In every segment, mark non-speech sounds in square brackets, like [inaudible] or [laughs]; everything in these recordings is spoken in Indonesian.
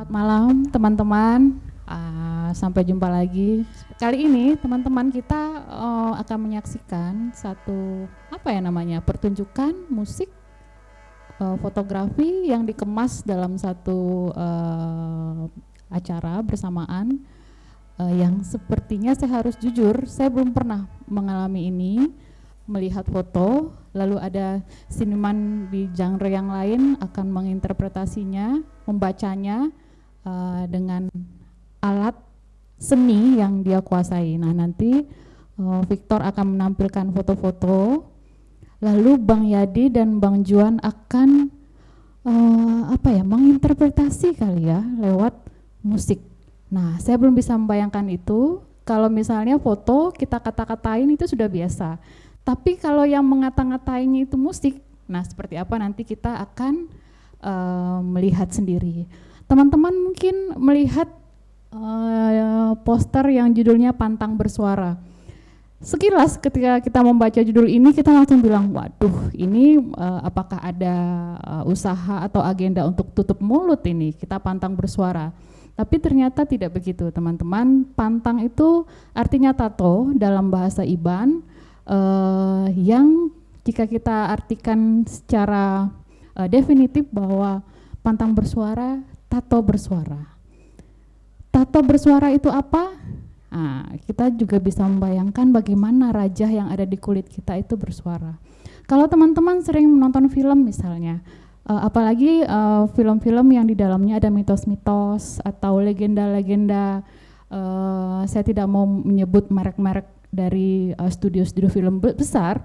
Selamat malam teman-teman. Uh, sampai jumpa lagi. Kali ini teman-teman kita uh, akan menyaksikan satu apa ya namanya pertunjukan musik uh, fotografi yang dikemas dalam satu uh, acara bersamaan uh, yang sepertinya saya harus jujur saya belum pernah mengalami ini melihat foto lalu ada seniman di genre yang lain akan menginterpretasinya membacanya uh, dengan alat seni yang dia kuasai. Nah nanti uh, Victor akan menampilkan foto-foto. Lalu Bang Yadi dan Bang Juan akan uh, apa ya menginterpretasi kali ya lewat musik. Nah saya belum bisa membayangkan itu. Kalau misalnya foto kita kata-katain itu sudah biasa. Tapi kalau yang mengata-ngatainya itu musik, nah seperti apa nanti kita akan uh, melihat sendiri. Teman-teman mungkin melihat uh, poster yang judulnya Pantang Bersuara. Sekilas ketika kita membaca judul ini kita langsung bilang, waduh ini uh, apakah ada uh, usaha atau agenda untuk tutup mulut ini, kita pantang bersuara. Tapi ternyata tidak begitu teman-teman, pantang itu artinya tato dalam bahasa Iban, uh, yang jika kita artikan secara uh, definitif bahwa pantang bersuara, tato bersuara. Tato bersuara itu apa? Nah, kita juga bisa membayangkan bagaimana raja yang ada di kulit kita itu bersuara. Kalau teman-teman sering menonton film misalnya, uh, apalagi film-film uh, yang di dalamnya ada mitos-mitos atau legenda-legenda, uh, saya tidak mau menyebut merek-merek dari uh, studio-studio film besar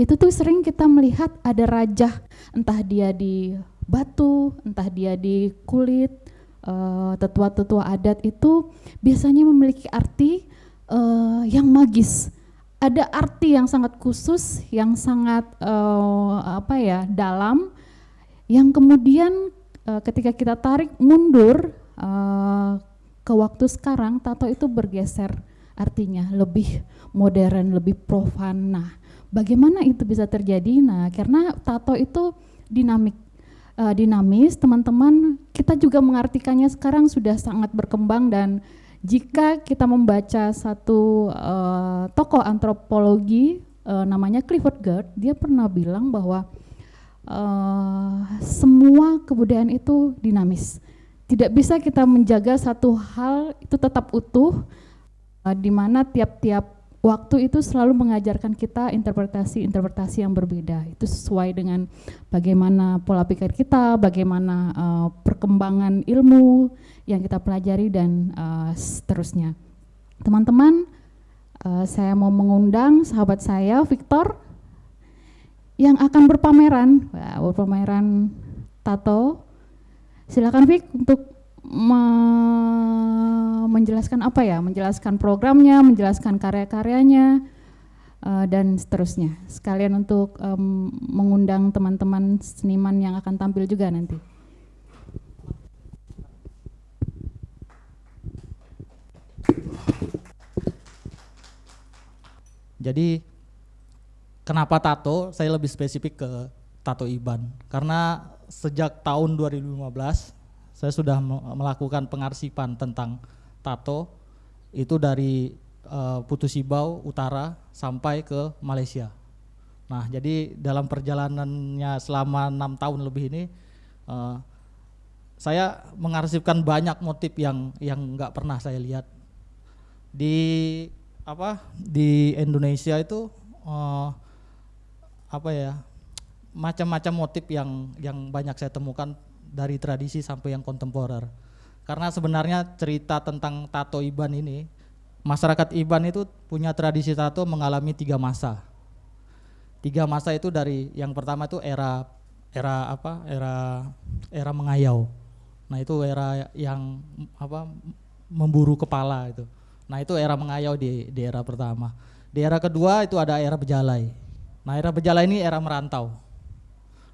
itu tuh sering kita melihat ada raja entah dia di batu entah dia di kulit uh, tetua-tetua adat itu biasanya memiliki arti uh, yang magis ada arti yang sangat khusus yang sangat uh, apa ya dalam yang kemudian uh, ketika kita tarik mundur uh, ke waktu sekarang tato itu bergeser artinya lebih modern, lebih profan. Nah, bagaimana itu bisa terjadi? Nah, karena tato itu dinamik uh, dinamis, teman-teman, kita juga mengartikannya sekarang sudah sangat berkembang dan jika kita membaca satu uh, tokoh antropologi uh, namanya Clifford Gerd, dia pernah bilang bahwa uh, semua kebudayaan itu dinamis. Tidak bisa kita menjaga satu hal itu tetap utuh uh, di mana tiap-tiap waktu itu selalu mengajarkan kita interpretasi-interpretasi yang berbeda. Itu sesuai dengan bagaimana pola pikir kita, bagaimana uh, perkembangan ilmu yang kita pelajari dan uh, seterusnya. Teman-teman, uh, saya mau mengundang sahabat saya Victor yang akan berpameran, berpameran tato. Silakan Vic untuk menjelaskan apa ya, menjelaskan programnya, menjelaskan karya-karyanya, uh, dan seterusnya. Sekalian untuk um, mengundang teman-teman seniman yang akan tampil juga nanti. Jadi kenapa tato? Saya lebih spesifik ke tato Iban karena sejak tahun 2015 saya sudah melakukan pengarsipan tentang tato itu dari uh, Putusibau utara sampai ke Malaysia. Nah, jadi dalam perjalanannya selama enam tahun lebih ini, uh, saya mengarsipkan banyak motif yang yang nggak pernah saya lihat di apa di Indonesia itu uh, apa ya macam-macam motif yang yang banyak saya temukan dari tradisi sampai yang kontemporer. Karena sebenarnya cerita tentang tato Iban ini, masyarakat Iban itu punya tradisi tato mengalami tiga masa. Tiga masa itu dari yang pertama itu era era apa? Era era mengayau. Nah itu era yang apa? Memburu kepala itu. Nah itu era mengayau di, di era pertama. Di era kedua itu ada era bejalai. Nah era bejalai ini era merantau.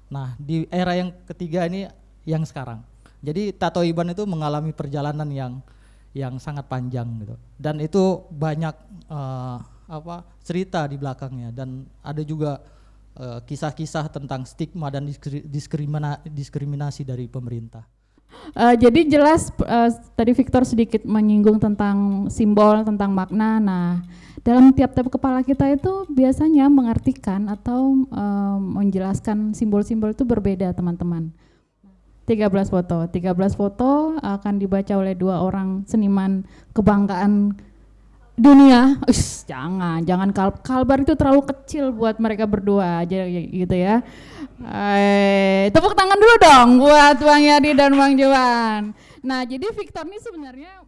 Nah di era yang ketiga ini yang sekarang. Jadi Tato Iban itu mengalami perjalanan yang yang sangat panjang gitu. Dan itu banyak uh, apa cerita di belakangnya dan ada juga eh, kisah-kisah tentang stigma dan diskrimina, diskriminasi dari pemerintah. Uh, jadi jelas uh, tadi Victor sedikit menyinggung tentang simbol, tentang makna. Nah, dalam tiap-tiap kepala kita itu biasanya mengartikan atau uh, menjelaskan simbol-simbol itu berbeda, teman-teman. 13 foto. 13 foto akan dibaca oleh dua orang seniman kebanggaan dunia. Ush, jangan, jangan kal kalbar itu terlalu kecil buat mereka berdua aja gitu ya. Eh, tepuk tangan dulu dong buat Bang Yadi dan Bang Johan. Nah, jadi Victor ini sebenarnya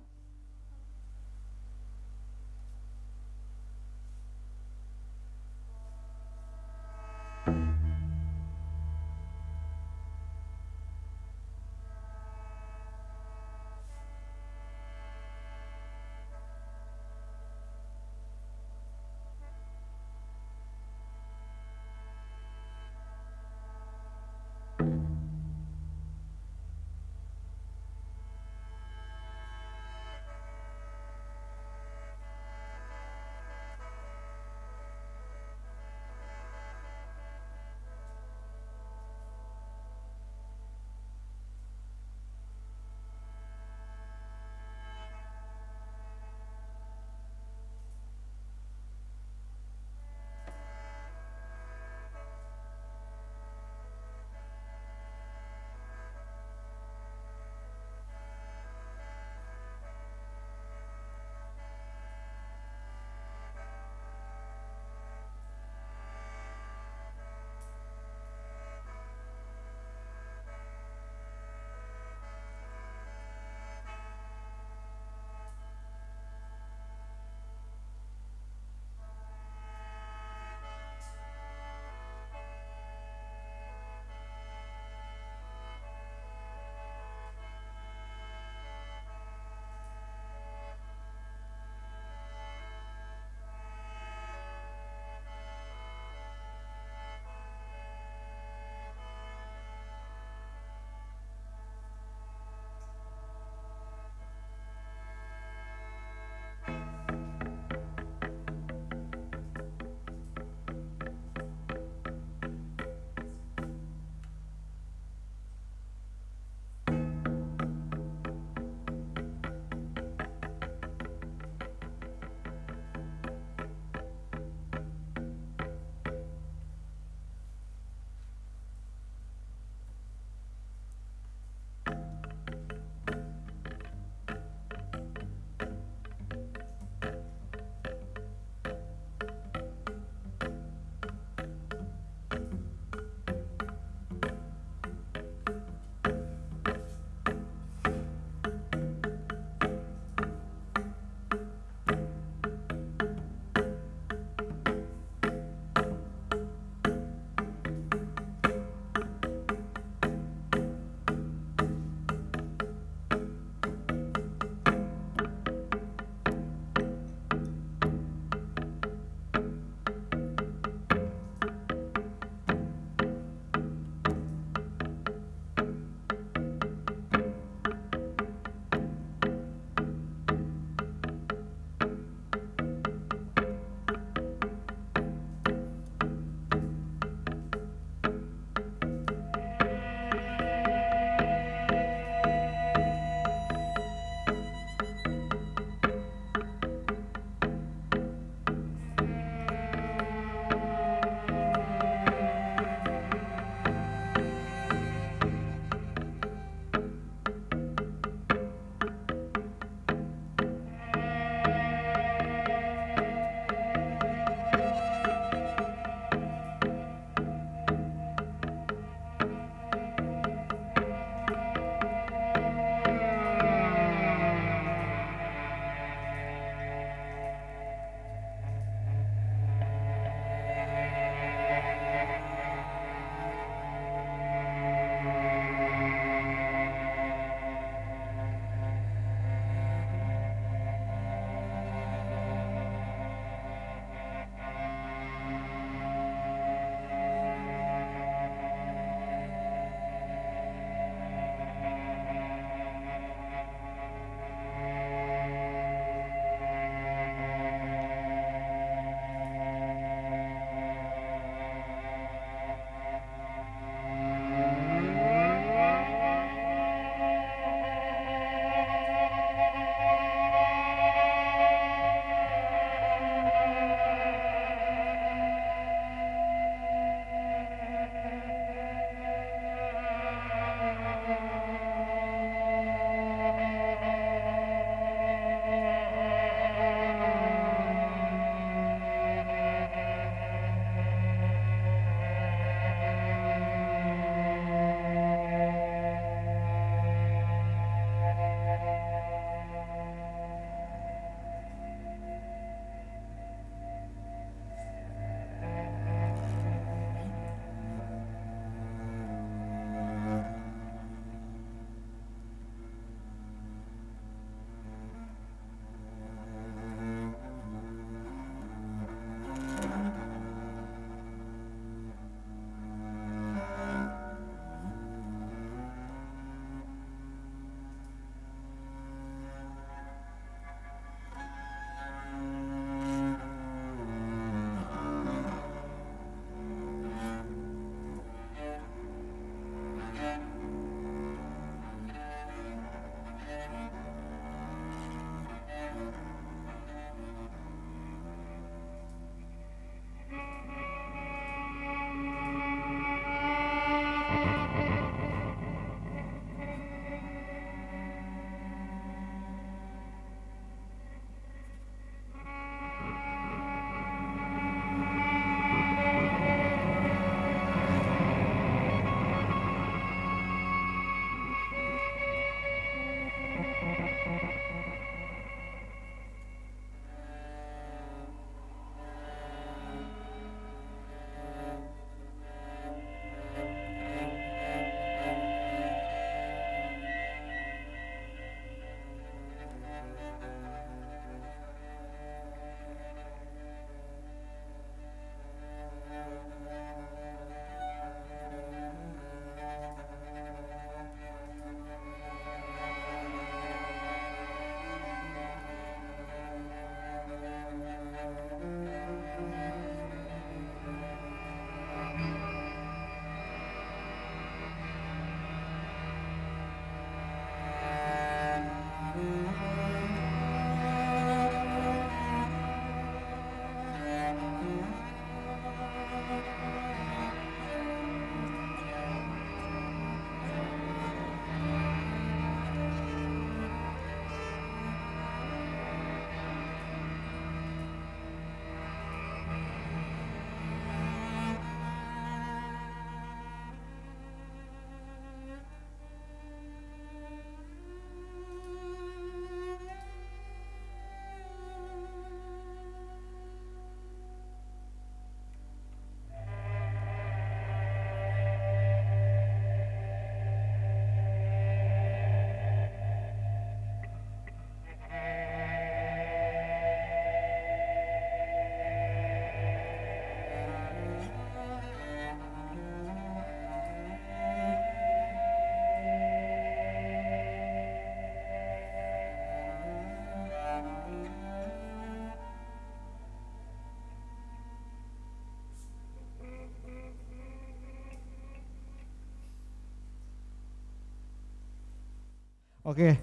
Oke,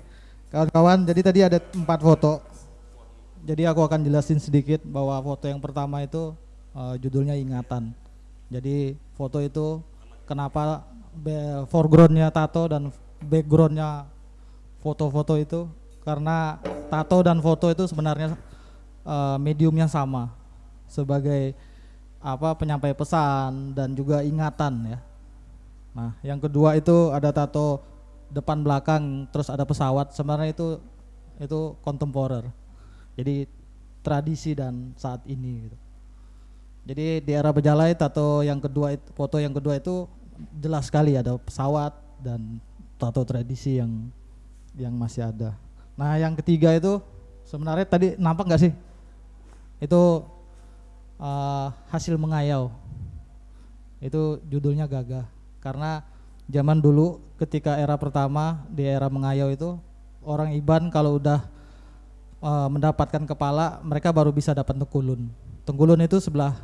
kawan-kawan, jadi tadi ada empat foto. Jadi aku akan jelasin sedikit bahwa foto yang pertama itu uh, judulnya ingatan. Jadi foto itu kenapa foregroundnya tato dan backgroundnya foto-foto itu karena tato dan foto itu sebenarnya uh, mediumnya sama sebagai apa penyampai pesan dan juga ingatan ya. Nah, yang kedua itu ada tato depan belakang terus ada pesawat sebenarnya itu itu kontemporer. Jadi tradisi dan saat ini gitu. Jadi di era Bejalai tato yang kedua itu, foto yang kedua itu jelas sekali ada pesawat dan tato tradisi yang yang masih ada. Nah yang ketiga itu sebenarnya tadi nampak nggak sih? Itu uh, hasil mengayau. Itu judulnya gagah. Karena zaman dulu ketika era pertama di era mengayau itu orang Iban kalau udah uh, mendapatkan kepala mereka baru bisa dapat tengkulun. Tengkulun itu sebelah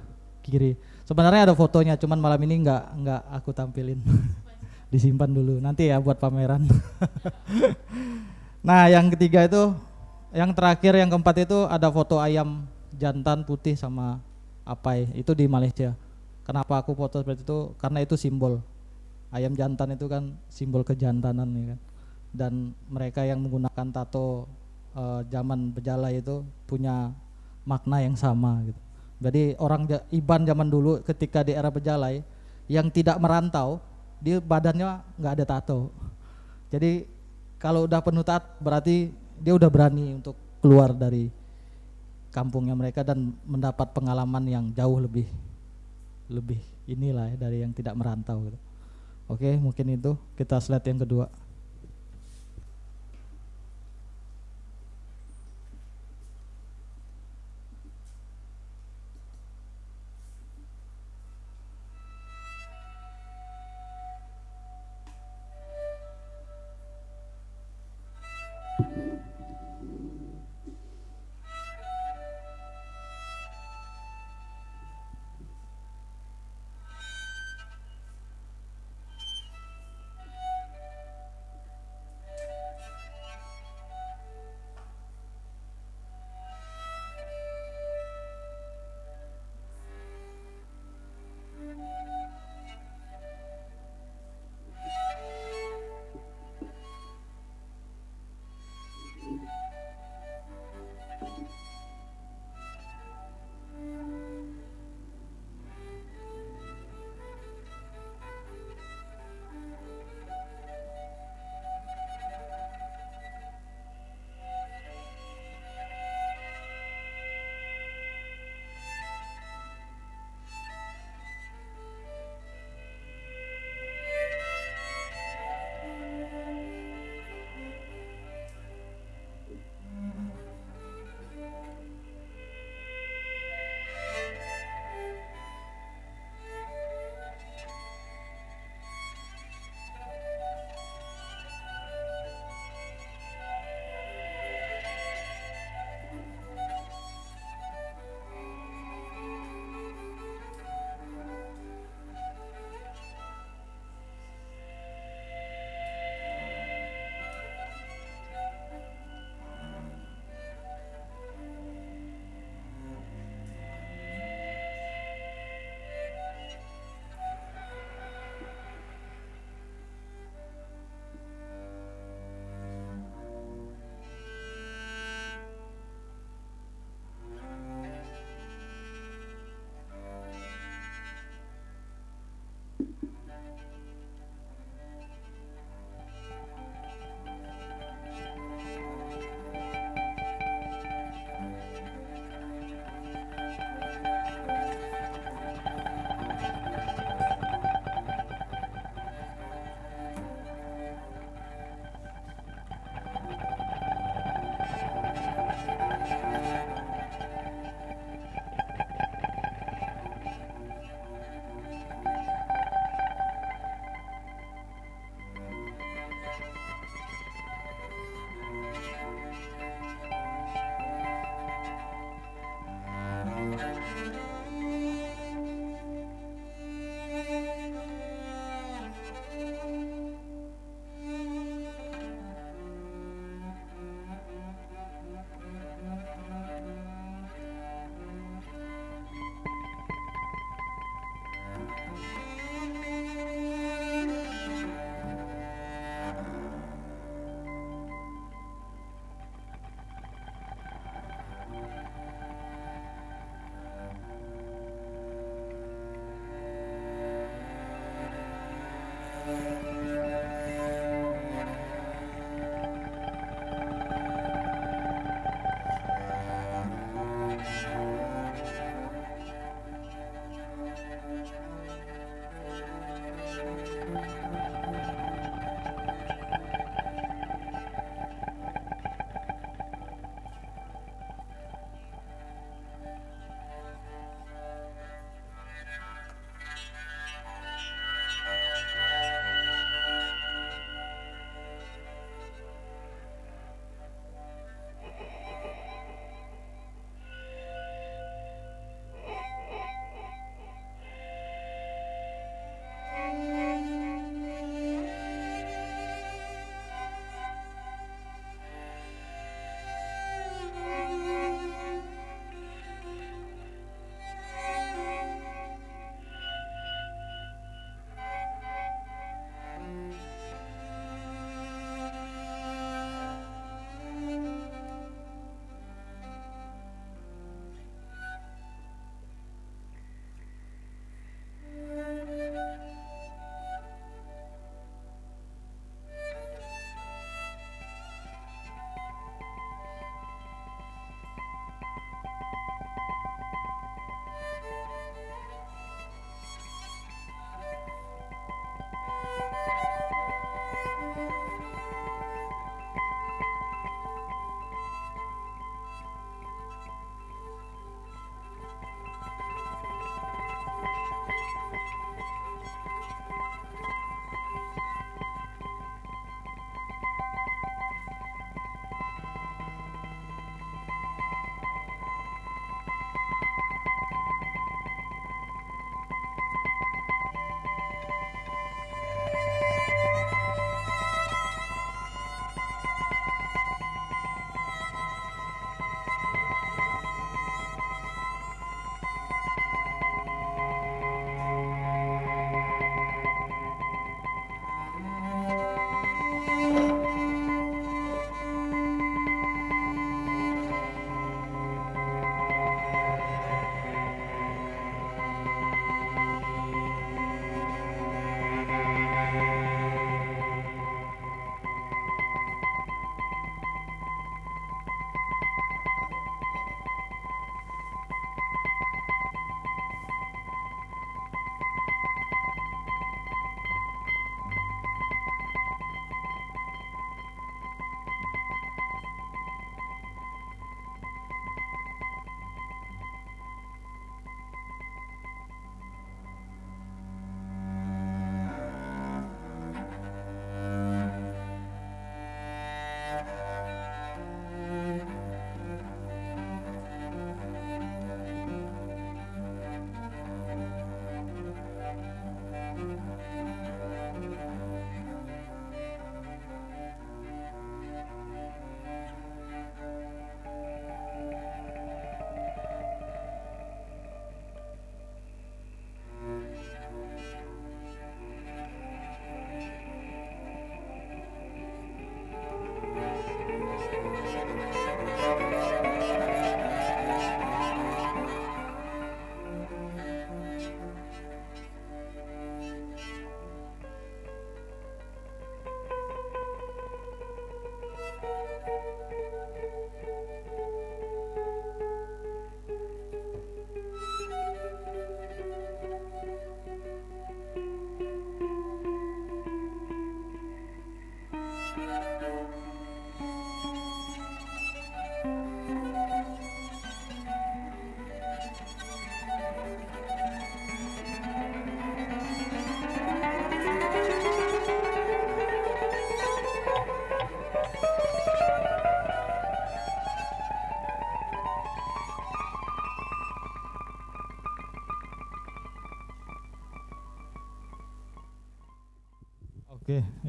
kiri. Sebenarnya ada fotonya cuman malam ini nggak nggak aku tampilin. [laughs] Disimpan dulu nanti ya buat pameran. [laughs] nah, yang ketiga itu yang terakhir yang keempat itu ada foto ayam jantan putih sama apai itu di Malaysia. Kenapa aku foto seperti itu? Karena itu simbol ayam jantan itu kan simbol kejantanan ya kan. Dan mereka yang menggunakan tato uh, zaman bejala itu punya makna yang sama gitu. Jadi orang Iban zaman dulu ketika di era bejalai yang tidak merantau dia badannya nggak ada tato. Jadi kalau udah penuh tat berarti dia udah berani untuk keluar dari kampungnya mereka dan mendapat pengalaman yang jauh lebih lebih inilah ya dari yang tidak merantau gitu. Oke, mungkin itu kita slide yang kedua.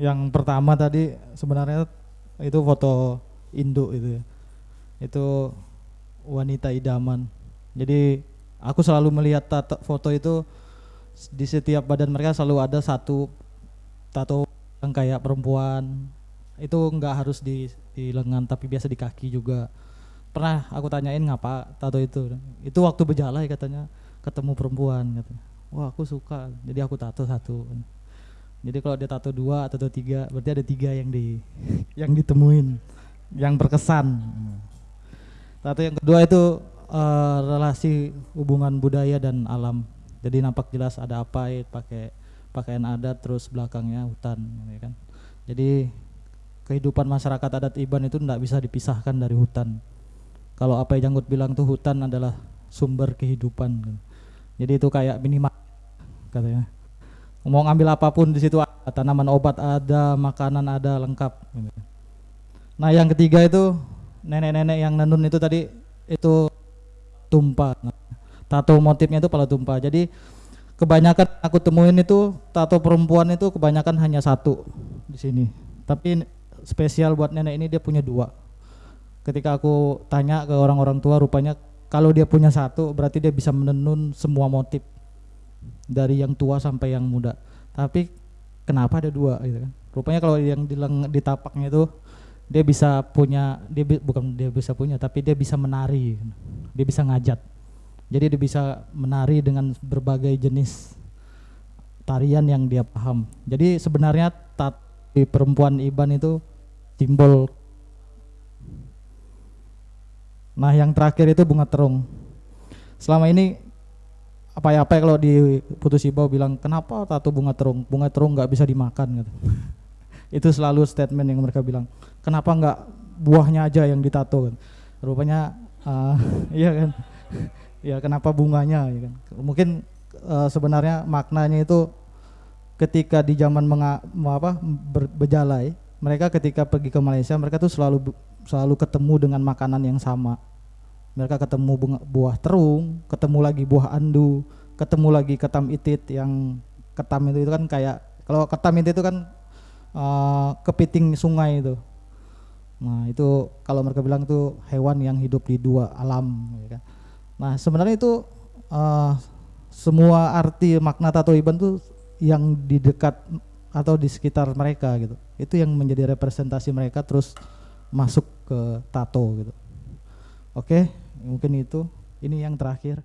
Yang pertama tadi sebenarnya itu foto induk itu ya. Itu wanita idaman. Jadi aku selalu melihat tato, foto itu di setiap badan mereka selalu ada satu tato yang kayak perempuan. Itu nggak harus di, di lengan tapi biasa di kaki juga. Pernah aku tanyain ngapa tato itu. Itu waktu berjalan katanya ketemu perempuan katanya. Wah aku suka, jadi aku tato satu. Jadi kalau dia tato dua atau tiga, berarti ada tiga yang di [laughs] yang ditemuin, yang berkesan. Tato yang kedua itu uh, relasi hubungan budaya dan alam. Jadi nampak jelas ada apa ya pakai pakaian adat terus belakangnya hutan, ya kan. Jadi kehidupan masyarakat adat Iban itu tidak bisa dipisahkan dari hutan. Kalau apa yang Janggut bilang tuh hutan adalah sumber kehidupan. Jadi itu kayak minimal katanya. Mau ngambil apa pun di situ tanaman obat ada, makanan ada lengkap. Nah yang ketiga itu nenek-nenek yang nenun itu tadi itu tumpah. Tato motifnya itu pala tumpah. Jadi kebanyakan aku temuin itu tato perempuan itu kebanyakan hanya satu di sini. Tapi spesial buat nenek ini dia punya dua. Ketika aku tanya ke orang-orang tua rupanya kalau dia punya satu berarti dia bisa menenun semua motif dari yang tua sampai yang muda. Tapi kenapa ada dua gitu kan? Rupanya kalau yang di, di tapaknya itu dia bisa punya dia bukan dia bisa punya tapi dia bisa menari dia bisa ngajat jadi dia bisa menari dengan berbagai jenis tarian yang dia paham. Jadi sebenarnya tat di perempuan Iban itu simbol nah yang terakhir itu bunga terung. Selama ini apa ya apa kalau di putus ibau bilang kenapa tato bunga terung? Bunga terung nggak bisa dimakan gitu. [laughs] Itu selalu statement yang mereka bilang kenapa nggak buahnya aja yang ditato? Kan. Rupanya uh, [laughs] iya kan? [laughs] Ya kenapa bunganya ya kan? Mungkin uh, sebenarnya maknanya itu ketika di zaman menga, apa ber, berjalai mereka ketika pergi ke Malaysia mereka tuh selalu selalu ketemu dengan makanan yang sama mereka ketemu bunga, buah terung ketemu lagi buah andu ketemu lagi ketam itit yang ketam itu, itu kan kayak kalau ketam itit itu kan uh, kepiting sungai itu. Nah itu kalau mereka bilang itu hewan yang hidup di dua alam ya kan. Nah sebenarnya itu uh, semua arti makna tato iban tuh yang di dekat atau di sekitar mereka gitu. Itu yang menjadi representasi mereka terus masuk ke tato gitu. Oke mungkin itu. Ini yang terakhir